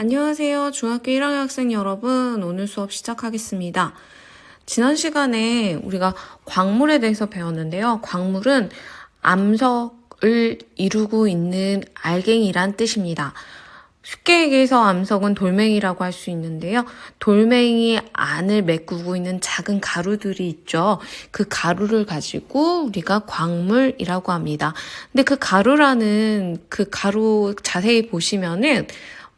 안녕하세요. 중학교 1학년 학생 여러분. 오늘 수업 시작하겠습니다. 지난 시간에 우리가 광물에 대해서 배웠는데요. 광물은 암석을 이루고 있는 알갱이란 뜻입니다. 쉽게 얘기해서 암석은 돌멩이라고 할 수 있는데요. 돌멩이 안을 메꾸고 있는 작은 가루들이 있죠. 그 가루를 가지고 우리가 광물이라고 합니다. 근데 그 가루라는 그 가루 자세히 보시면은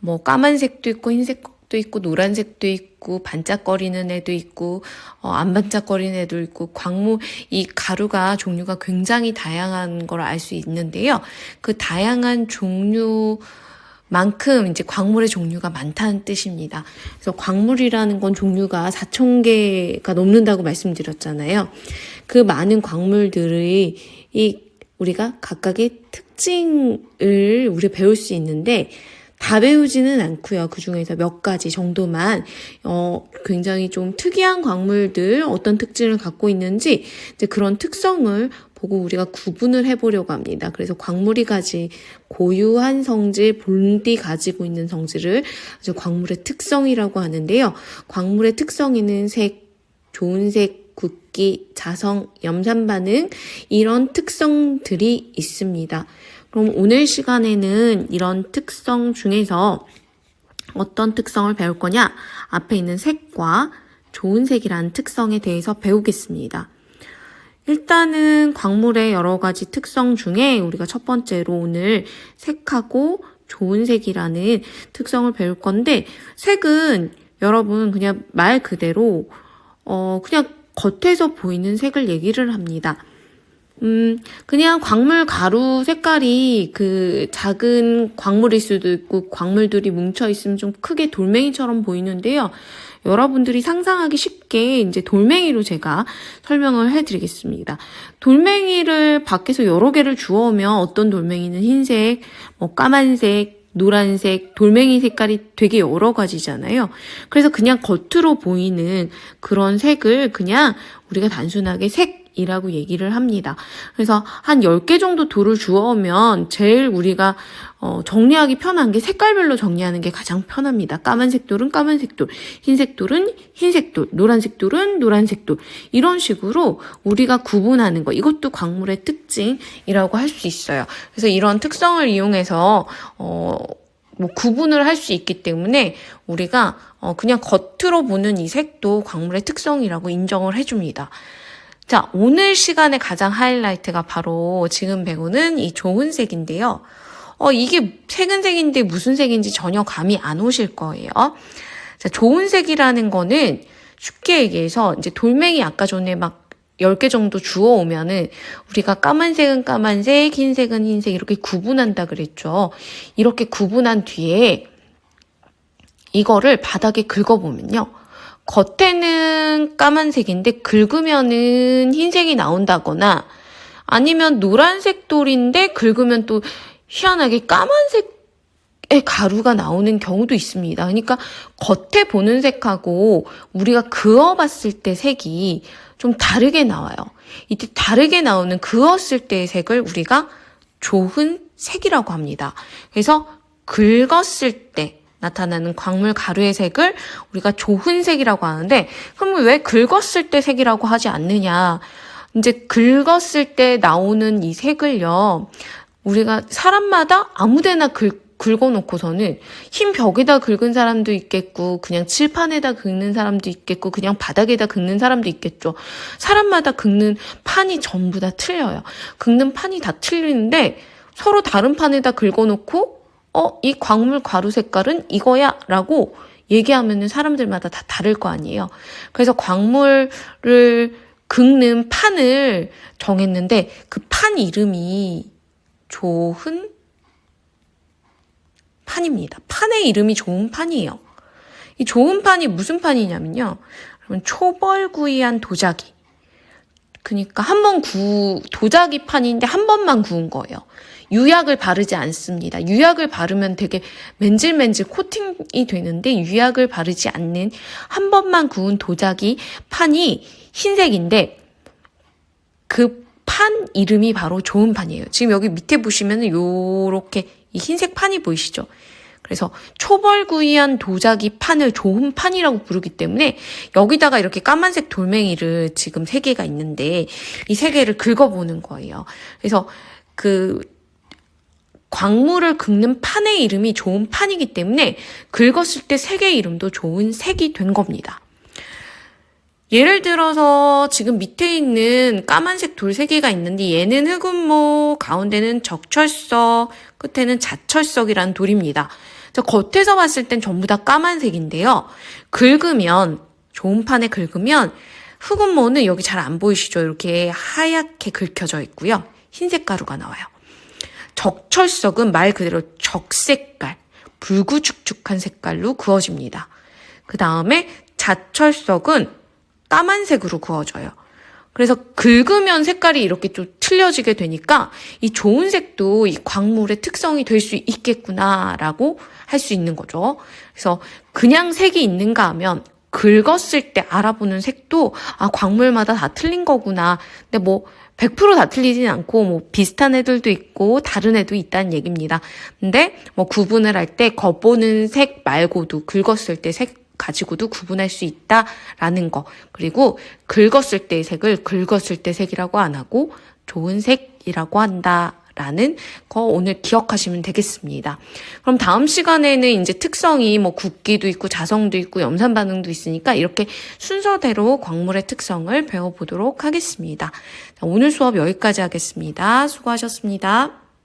뭐 까만색도 있고 흰색도 있고 노란색도 있고 반짝거리는 애도 있고 어, 안 반짝거리는 애도 있고 광무 이 가루가 종류가 굉장히 다양한 걸 알 수 있는데요. 그 다양한 종류 만큼 이제 광물의 종류가 많다는 뜻입니다. 그래서 광물이라는 건 종류가 4천 개가 넘는다고 말씀드렸잖아요. 그 많은 광물들의 이 우리가 각각의 특징을 우리 배울 수 있는데 다 배우지는 않고요. 그 중에서 몇 가지 정도만 어 굉장히 좀 특이한 광물들 어떤 특징을 갖고 있는지 이제 그런 특성을 보고 우리가 구분을 해보려고 합니다. 그래서 광물이 가지 고유한 성질, 본디 가지고 있는 성질을 광물의 특성이라고 하는데요. 광물의 특성에는 색, 좋은 색, 굵기, 자성, 염산 반응 이런 특성들이 있습니다. 그럼 오늘 시간에는 이런 특성 중에서 어떤 특성을 배울 거냐? 앞에 있는 색과 좋은 색이라는 특성에 대해서 배우겠습니다. 일단은 광물의 여러 가지 특성 중에 우리가 첫 번째로 오늘 색하고 좋은 색이라는 특성을 배울 건데 색은 여러분 그냥 말 그대로 어 그냥 겉에서 보이는 색을 얘기를 합니다. 음, 그냥 광물 가루 색깔이 그 작은 광물일 수도 있고 광물들이 뭉쳐 있으면 좀 크게 돌멩이처럼 보이는데요. 여러분들이 상상하기 쉽게 이제 돌멩이로 제가 설명을 해드리겠습니다. 돌멩이를 밖에서 여러 개를 주워오면 어떤 돌멩이는 흰색, 뭐 까만색, 노란색, 돌멩이 색깔이 되게 여러 가지잖아요. 그래서 그냥 겉으로 보이는 그런 색을 그냥 우리가 단순하게 색, 이라고 얘기를 합니다. 그래서 한 10개 정도 돌을 주워오면 제일 우리가 어, 정리하기 편한 게 색깔별로 정리하는 게 가장 편합니다. 까만색 돌은 까만색 돌, 흰색 돌은 흰색 돌, 노란색 돌은 노란색 돌. 이런 식으로 우리가 구분하는 거. 이것도 광물의 특징이라고 할 수 있어요. 그래서 이런 특성을 이용해서 어, 뭐 구분을 할 수 있기 때문에 우리가 어, 그냥 겉으로 보는 이 색도 광물의 특성이라고 인정을 해줍니다. 자, 오늘 시간의 가장 하이라이트가 바로 지금 배우는 이 좋은 색인데요. 어, 이게 색은 색인데 무슨 색인지 전혀 감이 안 오실 거예요. 자, 좋은 색이라는 거는 쉽게 얘기해서 이제 돌멩이 아까 전에 막 10개 정도 주워 오면은 우리가 까만색은 까만색, 흰색은 흰색 이렇게 구분한다 그랬죠. 이렇게 구분한 뒤에 이거를 바닥에 긁어보면요. 겉에는 까만색인데 긁으면은 흰색이 나온다거나 아니면 노란색 돌인데 긁으면 또 희한하게 까만색의 가루가 나오는 경우도 있습니다. 그러니까 겉에 보는 색하고 우리가 그어봤을 때 색이 좀 다르게 나와요. 이때 다르게 나오는 그었을 때의 색을 우리가 좋은 색이라고 합니다. 그래서 긁었을 때 나타나는 광물 가루의 색을 우리가 조훈색이라고 하는데 그럼 왜 긁었을 때 색이라고 하지 않느냐 이제 긁었을 때 나오는 이 색을요 우리가 사람마다 아무데나 긁 긁어놓고서는 흰 벽에다 긁은 사람도 있겠고 그냥 칠판에다 긁는 사람도 있겠고 그냥 바닥에다 긁는 사람도 있겠죠. 사람마다 긁는 판이 전부 다 틀려요. 긁는 판이 다 틀리는데 서로 다른 판에다 긁어놓고 어, 이 광물 가루 색깔은 이거야 라고 얘기하면 사람들마다 다 다를 거 아니에요. 그래서 광물을 긁는 판을 정했는데 그 판 이름이 좋은 판입니다. 판의 이름이 좋은 판이에요. 이 좋은 판이 무슨 판이냐면요. 초벌구이한 도자기. 그러니까 한 번 구, 도자기 판인데 한 번만 구운 거예요. 유약을 바르지 않습니다. 유약을 바르면 되게 맨질맨질 코팅이 되는데 유약을 바르지 않는 한 번만 구운 도자기 판이 흰색인데 그 판 이름이 바로 좋은 판이에요. 지금 여기 밑에 보시면 요렇게 이 흰색 판이 보이시죠? 그래서 초벌구이한 도자기 판을 좋은 판이라고 부르기 때문에 여기다가 이렇게 까만색 돌멩이를 지금 세 개가 있는데 이 세 개를 긁어보는 거예요. 그래서 그 광물을 긁는 판의 이름이 좋은 판이기 때문에 긁었을 때세 개의 이름도 좋은 색이 된 겁니다. 예를 들어서 지금 밑에 있는 까만색 돌 세 개가 있는데 얘는 흑운모, 가운데는 적철석, 끝에는 자철석이라는 돌입니다. 저 겉에서 봤을 땐 전부 다 까만색인데요. 긁으면 좋은 판에 긁으면 흑운모는 여기 잘 안 보이시죠? 이렇게 하얗게 긁혀져 있고요. 흰색 가루가 나와요. 적철석은 말 그대로 적색깔, 붉구죽죽한 색깔로 구워집니다. 그 다음에 자철석은 까만색으로 구워져요. 그래서 긁으면 색깔이 이렇게 좀 틀려지게 되니까 이 좋은 색도 이 광물의 특성이 될 수 있겠구나라고 할 수 있는 거죠. 그래서 그냥 색이 있는가 하면 긁었을 때 알아보는 색도 아 광물마다 다 틀린 거구나. 근데 뭐 100%다 틀리진 않고 뭐 비슷한 애들도 있고 다른 애도 있다는 얘기입니다. 근데 뭐 구분을 할 때 겉보는 색 말고도 긁었을 때 색 가지고도 구분할 수 있다라는 거. 그리고 긁었을 때의 색을 긁었을 때 색이라고 안 하고 좋은 색이라고 한다. 라는 거 오늘 기억하시면 되겠습니다. 그럼 다음 시간에는 이제 특성이 뭐 굵기도 있고 자성도 있고 염산 반응도 있으니까 이렇게 순서대로 광물의 특성을 배워보도록 하겠습니다. 자, 오늘 수업 여기까지 하겠습니다. 수고하셨습니다.